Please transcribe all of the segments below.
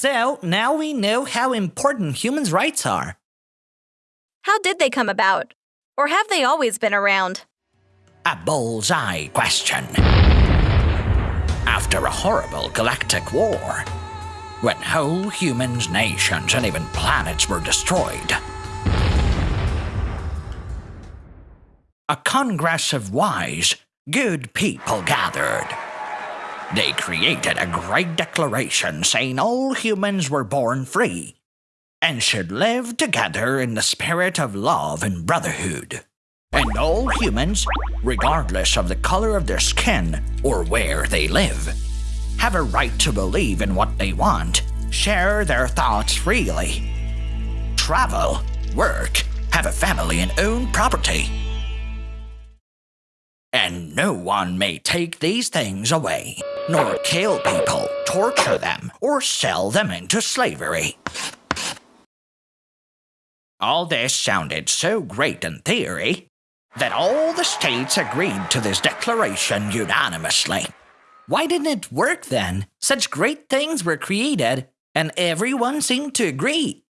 So, now we know how important humans' rights are. How did they come about? Or have they always been around? A bullseye question. After a horrible galactic war, when whole humans, nations, and even planets were destroyed, a congress of wise, good people gathered. They created a great declaration saying all humans were born free and should live together in the spirit of love and brotherhood. And all humans, regardless of the color of their skin or where they live, have a right to believe in what they want, share their thoughts freely, travel, work, have a family, and own property and one may take these things away, nor kill people, torture them, or sell them into slavery. All this sounded so great in theory that all the states agreed to this declaration unanimously. Why didn't it work then? Such great things were created, and everyone seemed to agree.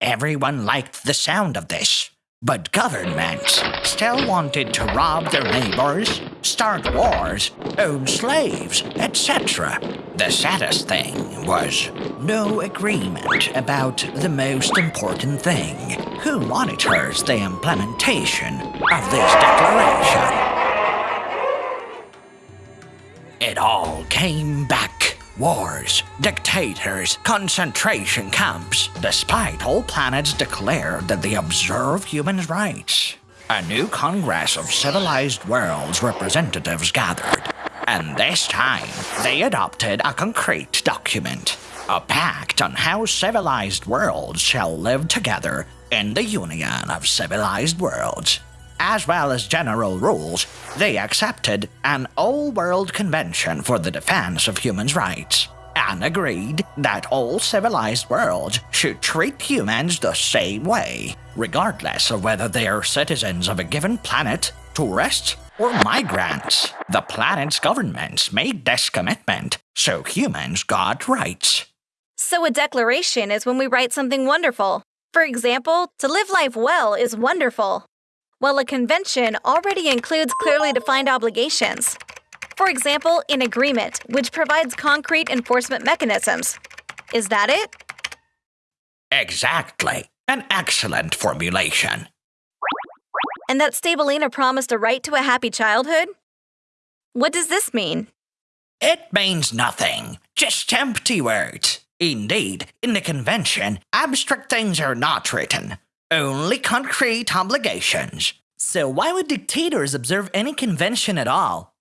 Everyone liked the sound of this. But governments still wanted to rob their neighbors, start wars, own slaves, etc. The saddest thing was no agreement about the most important thing. Who monitors the implementation of this declaration? It all came back wars, dictators, concentration camps, despite all planets declared that they observe human rights. A new Congress of Civilized Worlds representatives gathered, and this time they adopted a concrete document, a pact on how civilized worlds shall live together in the Union of Civilized Worlds. As well as general rules, they accepted an all-world convention for the defense of humans' rights and agreed that all civilized worlds should treat humans the same way, regardless of whether they are citizens of a given planet, tourists, or migrants. The planet's governments made this commitment, so humans got rights. So a declaration is when we write something wonderful. For example, to live life well is wonderful while a convention already includes clearly defined obligations. For example, an agreement, which provides concrete enforcement mechanisms. Is that it? Exactly. An excellent formulation. And that Stabilina promised a right to a happy childhood? What does this mean? It means nothing. Just empty words. Indeed, in the convention, abstract things are not written. Only concrete obligations. So why would dictators observe any convention at all?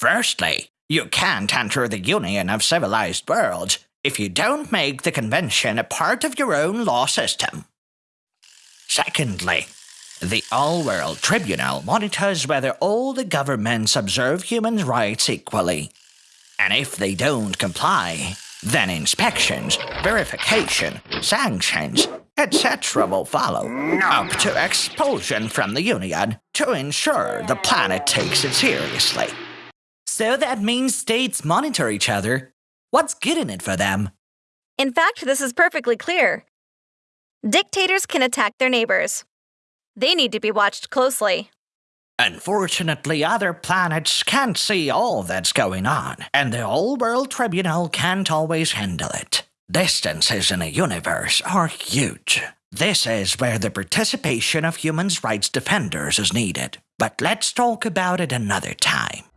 Firstly, you can't enter the Union of Civilized Worlds if you don't make the convention a part of your own law system. Secondly, the All-World Tribunal monitors whether all the governments observe human rights equally. And if they don't comply, then inspections, verification, sanctions, etc. will follow, up to expulsion from the Union to ensure the planet takes it seriously. So that means states monitor each other. What's good in it for them? In fact, this is perfectly clear. Dictators can attack their neighbors. They need to be watched closely. Unfortunately, other planets can't see all that's going on, and the All World Tribunal can't always handle it. Distances in a universe are huge. This is where the participation of human rights defenders is needed. But let's talk about it another time.